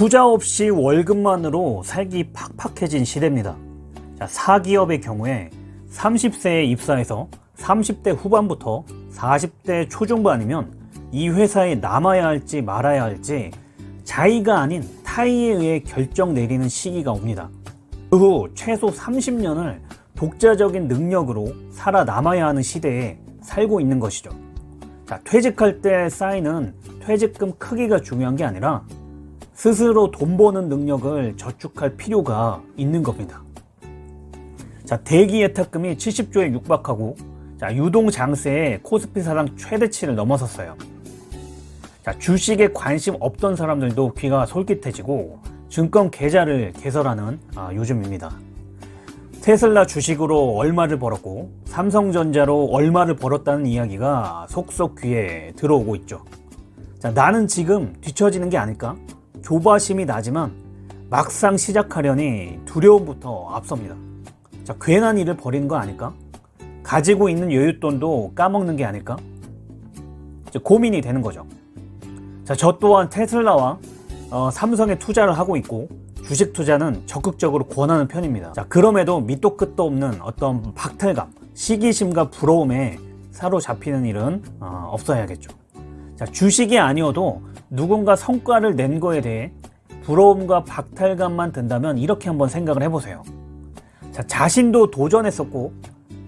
투자 없이 월급만으로 살기 팍팍해진 시대입니다. 자, 사기업의 경우에 30세에 입사해서 30대 후반부터 40대 초중반 아니면 이 회사에 남아야 할지 말아야 할지 자의가 아닌 타의에 의해 결정 내리는 시기가 옵니다. 그 후 최소 30년을 독자적인 능력으로 살아남아야 하는 시대에 살고 있는 것이죠. 자, 퇴직할 때 쌓이는 퇴직금 크기가 중요한 게 아니라 스스로 돈 버는 능력을 저축할 필요가 있는 겁니다. 자, 대기 예탁금이 70조에 육박하고 자, 유동 장세의 코스피 사상 최대치를 넘어섰어요. 자, 주식에 관심 없던 사람들도 귀가 솔깃해지고 증권 계좌를 개설하는 아, 요즘입니다. 테슬라 주식으로 얼마를 벌었고 삼성전자로 얼마를 벌었다는 이야기가 속속 귀에 들어오고 있죠. 자, 나는 지금 뒤처지는 게 아닐까? 조바심이 나지만 막상 시작하려니 두려움부터 앞섭니다. 자, 괜한 일을 벌이는 거 아닐까? 가지고 있는 여윳돈도 까먹는 게 아닐까? 고민이 되는 거죠. 자, 저 또한 테슬라와 어, 삼성에 투자를 하고 있고 주식 투자는 적극적으로 권하는 편입니다. 자, 그럼에도 밑도 끝도 없는 어떤 박탈감, 시기심과 부러움에 사로잡히는 일은 어, 없어야겠죠. 자, 주식이 아니어도 누군가 성과를 낸 거에 대해 부러움과 박탈감만 든다면 이렇게 한번 생각을 해보세요. 자, 자신도 도전했었고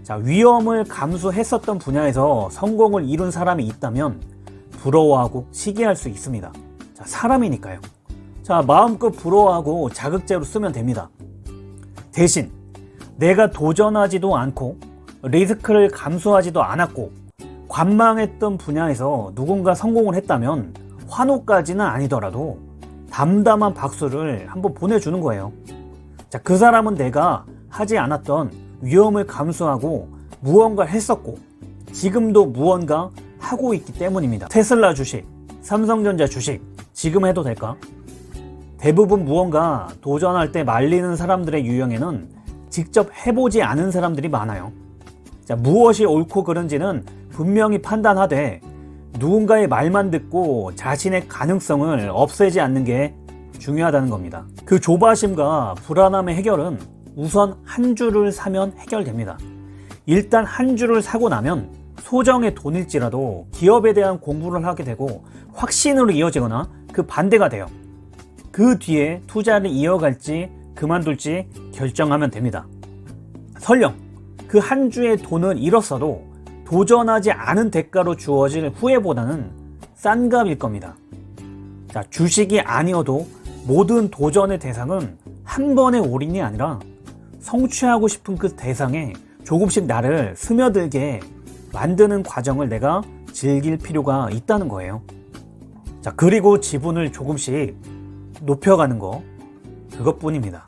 자, 위험을 감수했었던 분야에서 성공을 이룬 사람이 있다면 부러워하고 시기할 수 있습니다. 자, 사람이니까요. 자, 마음껏 부러워하고 자극제로 쓰면 됩니다. 대신 내가 도전하지도 않고 리스크를 감수하지도 않았고 관망했던 분야에서 누군가 성공을 했다면 환호까지는 아니더라도 담담한 박수를 한번 보내주는 거예요. 자, 그 사람은 내가 하지 않았던 위험을 감수하고 무언가 했었고 지금도 무언가 하고 있기 때문입니다. 테슬라 주식, 삼성전자 주식 지금 해도 될까? 대부분 무언가 도전할 때 말리는 사람들의 유형에는 직접 해보지 않은 사람들이 많아요. 자, 무엇이 옳고 그른지는 분명히 판단하되 누군가의 말만 듣고 자신의 가능성을 없애지 않는 게 중요하다는 겁니다. 그 조바심과 불안함의 해결은 우선 한 주를 사면 해결됩니다. 일단 한 주를 사고 나면 소정의 돈일지라도 기업에 대한 공부를 하게 되고 확신으로 이어지거나 그 반대가 돼요. 그 뒤에 투자를 이어갈지 그만둘지 결정하면 됩니다. 설령 그 한 주의 돈을 잃었어도 도전하지 않은 대가로 주어질 후회보다는 싼 값일 겁니다. 자, 주식이 아니어도 모든 도전의 대상은 한 번의 올인이 아니라 성취하고 싶은 그 대상에 조금씩 나를 스며들게 만드는 과정을 내가 즐길 필요가 있다는 거예요. 자, 그리고 지분을 조금씩 높여가는 거, 그것뿐입니다.